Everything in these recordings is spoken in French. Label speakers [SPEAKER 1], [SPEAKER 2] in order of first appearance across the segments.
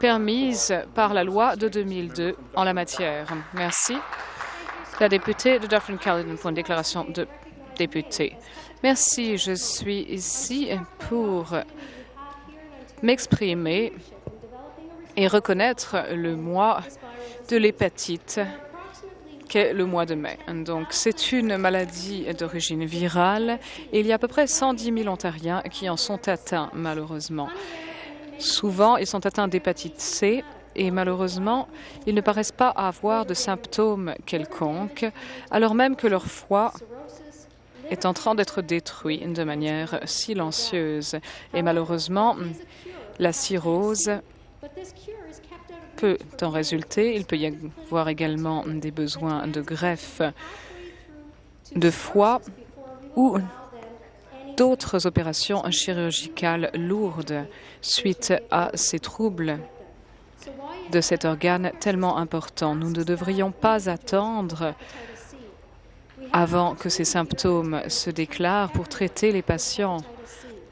[SPEAKER 1] permise par la loi de 2002 en la matière. Merci. La députée de Dufferin-Caledon pour une déclaration de député. Merci. Je suis ici pour m'exprimer et reconnaître le mois de l'hépatite qu'est le mois de mai. Donc, c'est une maladie d'origine virale et il y a à peu près 110 000 Ontariens qui en sont atteints, malheureusement. Souvent, ils sont atteints d'hépatite C et malheureusement, ils ne paraissent pas avoir de symptômes quelconques, alors même que leur foie est en train d'être détruit de manière silencieuse. Et malheureusement, la cirrhose peut en résulter. Il peut y avoir également des besoins de greffe de foie ou d'autres opérations chirurgicales lourdes suite à ces troubles de cet organe tellement important. Nous ne devrions pas attendre avant que ces symptômes se déclarent pour traiter les patients.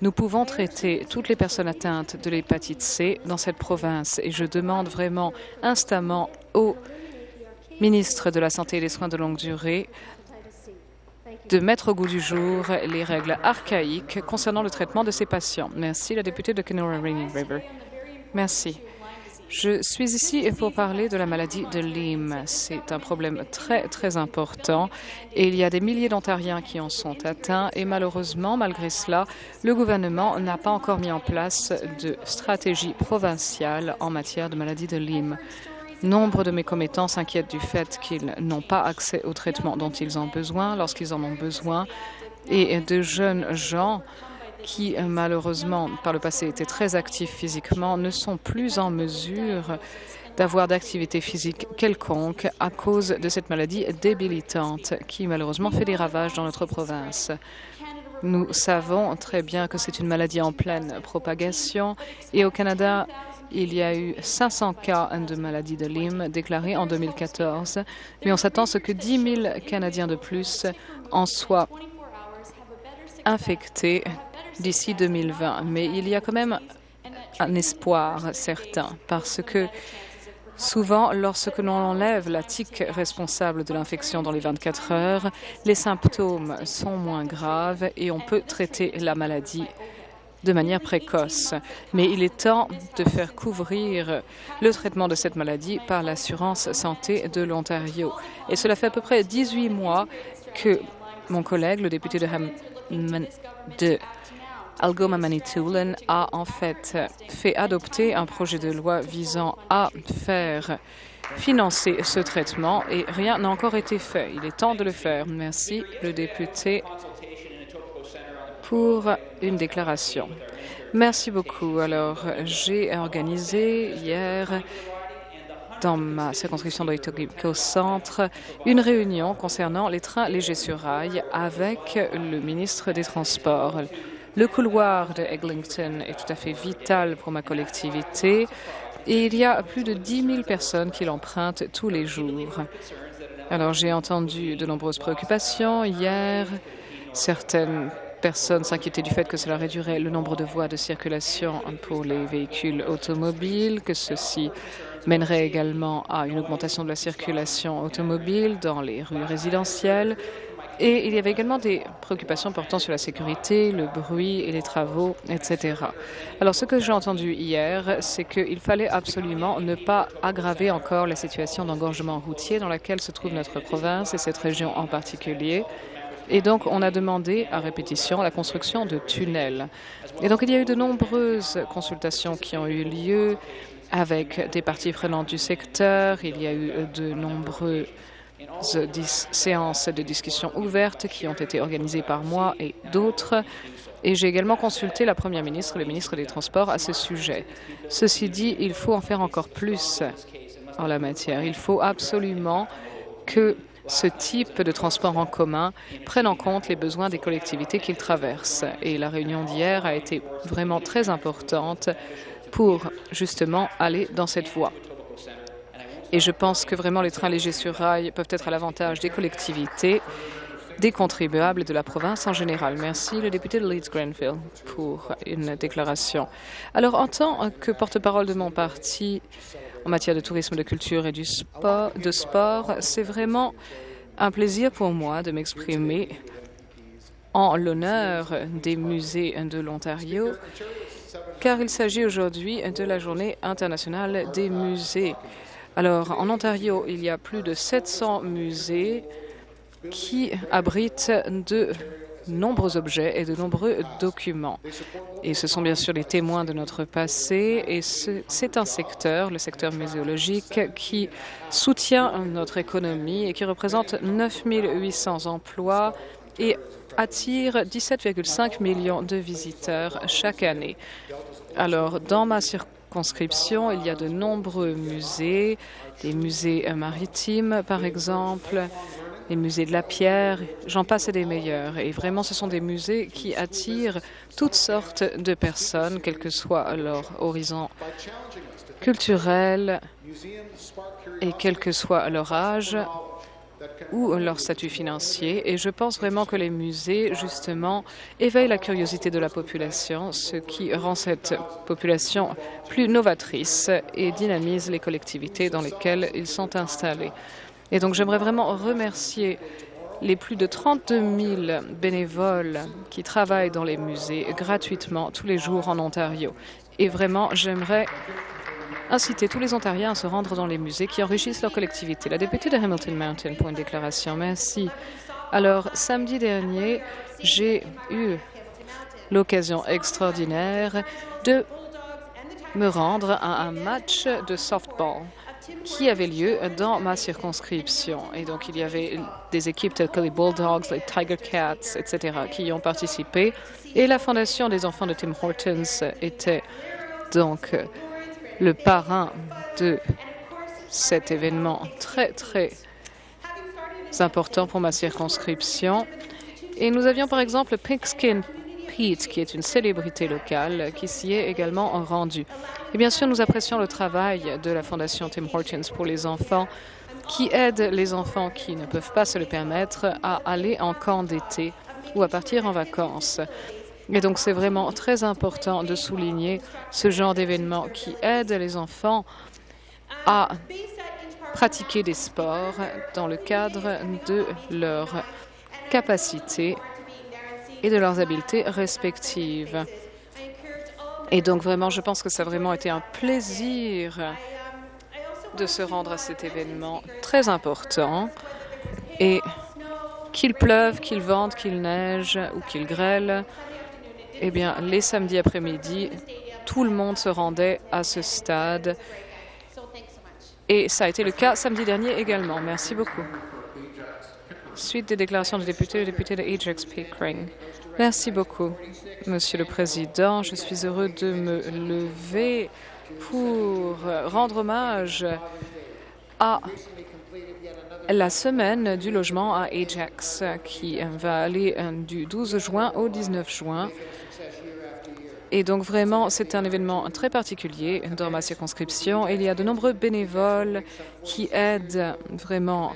[SPEAKER 1] Nous pouvons traiter toutes les personnes atteintes de l'hépatite C dans cette province et je demande vraiment instamment au ministre de la Santé et des Soins de longue durée de mettre au goût du jour les règles archaïques concernant le traitement de ces patients. Merci, la députée de Kenora Rainy River. Merci. Je suis ici pour parler de la maladie de Lyme. C'est un problème très, très important et il y a des milliers d'Ontariens qui en sont atteints et malheureusement, malgré cela, le gouvernement n'a pas encore mis en place de stratégie provinciale en matière de maladie de Lyme. Nombre de mes commettants s'inquiètent du fait qu'ils n'ont pas accès au traitement dont ils ont besoin lorsqu'ils en ont besoin et de jeunes gens qui malheureusement par le passé étaient très actifs physiquement ne sont plus en mesure d'avoir d'activité physique quelconque à cause de cette maladie débilitante qui malheureusement fait des ravages dans notre province. Nous savons très bien que c'est une maladie en pleine propagation et au Canada, il y a eu 500 cas de maladie de Lyme déclarés en 2014, mais on s'attend à ce que 10 000 Canadiens de plus en soient infectés d'ici 2020. Mais il y a quand même un espoir certain parce que Souvent, lorsque l'on enlève la tique responsable de l'infection dans les 24 heures, les symptômes sont moins graves et on peut traiter la maladie de manière précoce. Mais il est temps de faire couvrir le traitement de cette maladie par l'assurance santé de l'Ontario. Et cela fait à peu près 18 mois que mon collègue, le député de, Ham Algoma Manitoulin a en fait fait adopter un projet de loi visant à faire financer ce traitement et rien n'a encore été fait. Il est temps de le faire. Merci, le député, pour une déclaration. Merci beaucoup. Alors, j'ai organisé hier dans ma circonscription d'Oitogico Centre une réunion concernant les trains légers sur rail avec le ministre des Transports. Le couloir de Eglinton est tout à fait vital pour ma collectivité et il y a plus de 10 000 personnes qui l'empruntent tous les jours. Alors j'ai entendu de nombreuses préoccupations hier. Certaines personnes s'inquiétaient du fait que cela réduirait le nombre de voies de circulation pour les véhicules automobiles, que ceci mènerait également à une augmentation de la circulation automobile dans les rues résidentielles. Et il y avait également des préoccupations portant sur la sécurité, le bruit et les travaux, etc. Alors, ce que j'ai entendu hier, c'est qu'il fallait absolument ne pas aggraver encore la situation d'engorgement routier dans laquelle se trouve notre province et cette région en particulier. Et donc, on a demandé à répétition la construction de tunnels. Et donc, il y a eu de nombreuses consultations qui ont eu lieu avec des parties prenantes du secteur. Il y a eu de nombreux séances de discussion ouvertes qui ont été organisées par moi et d'autres. Et j'ai également consulté la Première ministre et le ministre des Transports à ce sujet. Ceci dit, il faut en faire encore plus en la matière. Il faut absolument que ce type de transport en commun prenne en compte les besoins des collectivités qu'il traverse. Et la réunion d'hier a été vraiment très importante pour justement aller dans cette voie. Et je pense que vraiment les trains légers sur rail peuvent être à l'avantage des collectivités des contribuables de la province en général. Merci, le député de Leeds-Grenville, pour une déclaration. Alors, en tant que porte-parole de mon parti en matière de tourisme, de culture et du de sport, c'est vraiment un plaisir pour moi de m'exprimer en l'honneur des musées de l'Ontario, car il s'agit aujourd'hui de la Journée internationale des musées. Alors, en Ontario, il y a plus de 700 musées qui abritent de nombreux objets et de nombreux documents. Et ce sont bien sûr les témoins de notre passé et c'est un secteur, le secteur muséologique, qui soutient notre économie et qui représente 9 800 emplois et attire 17,5 millions de visiteurs chaque année. Alors, dans ma circonscription, il y a de nombreux musées, des musées maritimes, par exemple, les musées de la pierre, j'en passe des meilleurs. Et vraiment, ce sont des musées qui attirent toutes sortes de personnes, quel que soit leur horizon culturel et quel que soit leur âge ou leur statut financier. Et je pense vraiment que les musées, justement, éveillent la curiosité de la population, ce qui rend cette population plus novatrice et dynamise les collectivités dans lesquelles ils sont installés. Et donc j'aimerais vraiment remercier les plus de 32 000 bénévoles qui travaillent dans les musées gratuitement tous les jours en Ontario. Et vraiment, j'aimerais inciter tous les Ontariens à se rendre dans les musées qui enrichissent leur collectivité. La députée de Hamilton Mountain pour une déclaration. Merci. Alors, samedi dernier, j'ai eu l'occasion extraordinaire de me rendre à un match de softball qui avait lieu dans ma circonscription. Et donc, il y avait des équipes telles que les Bulldogs, les Tiger Cats, etc., qui y ont participé. Et la Fondation des enfants de Tim Hortons était donc le parrain de cet événement très, très important pour ma circonscription. Et nous avions par exemple Pigskin Pete, qui est une célébrité locale, qui s'y est également rendu. Et bien sûr, nous apprécions le travail de la Fondation Tim Hortons pour les enfants, qui aide les enfants qui ne peuvent pas se le permettre à aller en camp d'été ou à partir en vacances. Et donc, c'est vraiment très important de souligner ce genre d'événement qui aide les enfants à pratiquer des sports dans le cadre de leur capacité et de leurs habiletés respectives. Et donc vraiment, je pense que ça a vraiment été un plaisir de se rendre à cet événement très important. Et qu'il pleuve, qu'il vente, qu'il neige ou qu'il grêle, eh bien, les samedis après-midi, tout le monde se rendait à ce stade. Et ça a été le cas samedi dernier également. Merci beaucoup. Suite des déclarations du député, le député de Ajax Pickering. Merci beaucoup, Monsieur le Président. Je suis heureux de me lever pour rendre hommage à la semaine du logement à Ajax qui va aller du 12 juin au 19 juin. Et donc vraiment, c'est un événement très particulier dans ma circonscription. Il y a de nombreux bénévoles qui aident vraiment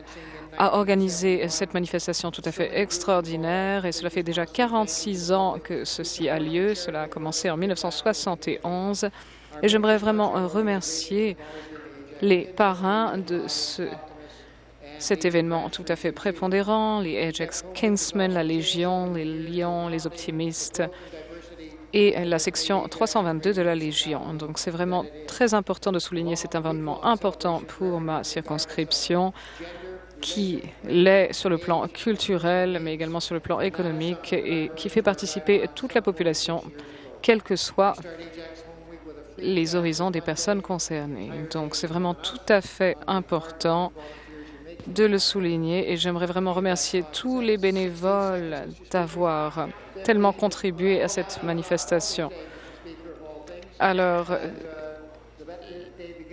[SPEAKER 1] a organisé cette manifestation tout à fait extraordinaire et cela fait déjà 46 ans que ceci a lieu. Cela a commencé en 1971 et j'aimerais vraiment remercier les parrains de ce, cet événement tout à fait prépondérant, les Ajax Kingsmen, la Légion, les Lions, les Optimistes et la section 322 de la Légion. Donc c'est vraiment très important de souligner cet événement important pour ma circonscription qui l'est sur le plan culturel, mais également sur le plan économique et qui fait participer toute la population, quels que soient les horizons des personnes concernées. Donc, c'est vraiment tout à fait important de le souligner et j'aimerais vraiment remercier tous les bénévoles d'avoir tellement contribué à cette manifestation. Alors,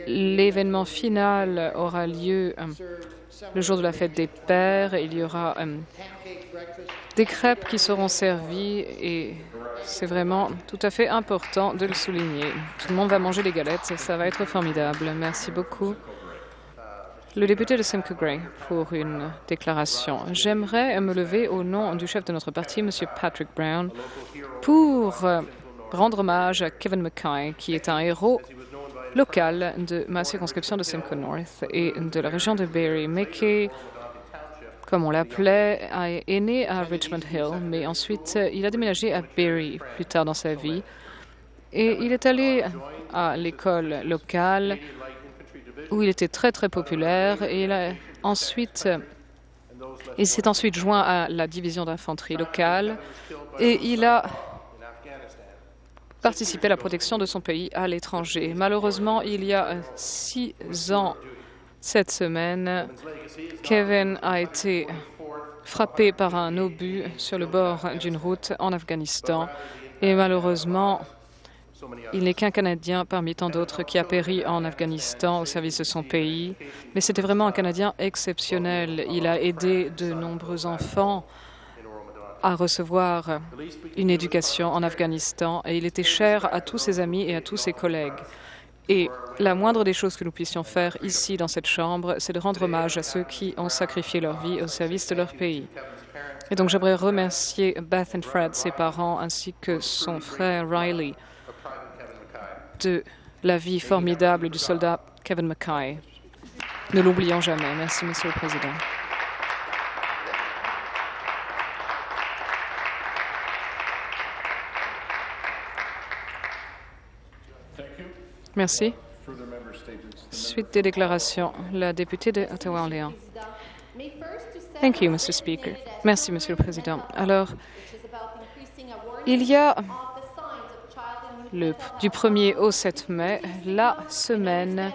[SPEAKER 1] l'événement final aura lieu le jour de la fête des pères, il y aura euh, des crêpes qui seront servies et c'est vraiment tout à fait important de le souligner. Tout le monde va manger les galettes, ça va être formidable. Merci beaucoup. Le député de Simcoe Gray pour une déclaration. J'aimerais me lever au nom du chef de notre parti, M. Patrick Brown, pour rendre hommage à Kevin Mackay, qui est un héros local de ma circonscription de Simcoe North et de la région de Barrie. Mackay, comme on l'appelait, est né à Richmond Hill, mais ensuite il a déménagé à Barrie plus tard dans sa vie. Et il est allé à l'école locale où il était très très populaire. Et il ensuite il s'est ensuite joint à la division d'infanterie locale. Et il a participé à la protection de son pays à l'étranger. Malheureusement, il y a six ans cette semaine, Kevin a été frappé par un obus sur le bord d'une route en Afghanistan. Et malheureusement, il n'est qu'un Canadien parmi tant d'autres qui a péri en Afghanistan au service de son pays, mais c'était vraiment un Canadien exceptionnel. Il a aidé de nombreux enfants à recevoir une éducation en Afghanistan et il était cher à tous ses amis et à tous ses collègues. Et la moindre des choses que nous puissions faire ici dans cette Chambre, c'est de rendre hommage à ceux qui ont sacrifié leur vie au service de leur pays. Et donc j'aimerais remercier Beth and Fred, ses parents, ainsi que son frère Riley, de la vie formidable du soldat Kevin Mackay. Ne l'oublions jamais. Merci, Monsieur le Président. Merci. Suite des déclarations, la députée de Ottawa-Orléans. Merci, Monsieur le Président. Alors, il y a le, du 1er au 7 mai, la semaine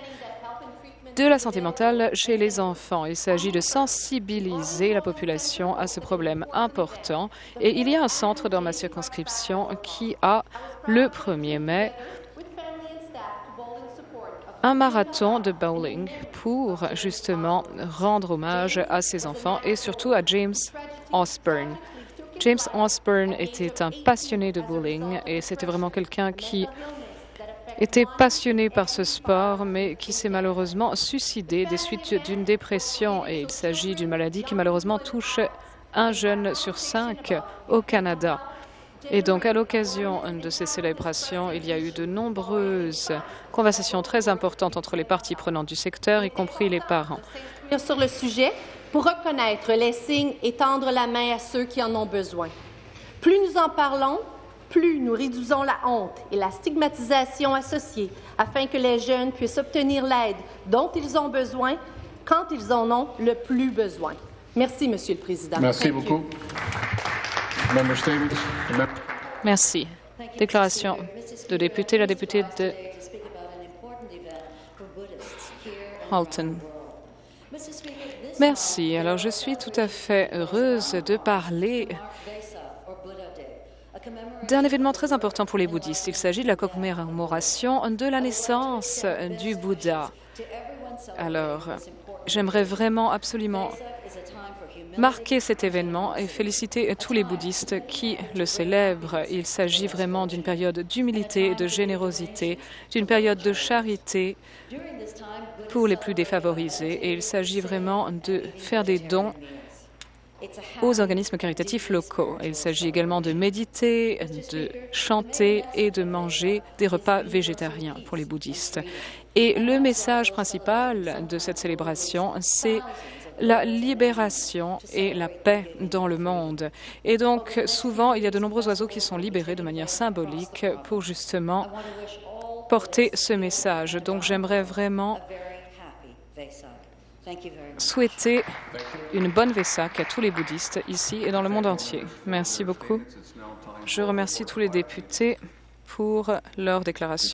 [SPEAKER 1] de la santé mentale chez les enfants. Il s'agit de sensibiliser la population à ce problème important. Et il y a un centre dans ma circonscription qui a, le 1er mai, un marathon de bowling pour justement rendre hommage à ces enfants et surtout à James Osborne. James Osborne était un passionné de bowling et c'était vraiment quelqu'un qui était passionné par ce sport, mais qui s'est malheureusement suicidé des suites d'une dépression. Et il s'agit d'une maladie qui malheureusement touche un jeune sur cinq au Canada. Et donc, à l'occasion de ces célébrations, il y a eu de nombreuses conversations très importantes entre les parties prenantes du secteur, y compris les parents.
[SPEAKER 2] Sur le sujet, pour reconnaître les signes et tendre la main à ceux qui en ont besoin. Plus nous en parlons, plus nous réduisons la honte et la stigmatisation associées afin que les jeunes puissent obtenir l'aide dont ils ont besoin quand ils en ont le plus besoin. Merci, Monsieur le Président.
[SPEAKER 3] Merci beaucoup.
[SPEAKER 1] Merci. Déclaration de député, la députée de Halton. Merci. Alors, je suis tout à fait heureuse de parler d'un événement très important pour les bouddhistes. Il s'agit de la commémoration de la naissance du Bouddha. Alors, j'aimerais vraiment absolument marquer cet événement et féliciter tous les bouddhistes qui le célèbrent. Il s'agit vraiment d'une période d'humilité et de générosité, d'une période de charité pour les plus défavorisés. Et il s'agit vraiment de faire des dons aux organismes caritatifs locaux. Il s'agit également de méditer, de chanter et de manger des repas végétariens pour les bouddhistes. Et le message principal de cette célébration, c'est la libération et la paix dans le monde. Et donc, souvent, il y a de nombreux oiseaux qui sont libérés de manière symbolique pour justement porter ce message. Donc, j'aimerais vraiment souhaiter une bonne Vesak à tous les bouddhistes ici et dans le monde entier. Merci beaucoup. Je remercie tous les députés pour leur déclaration.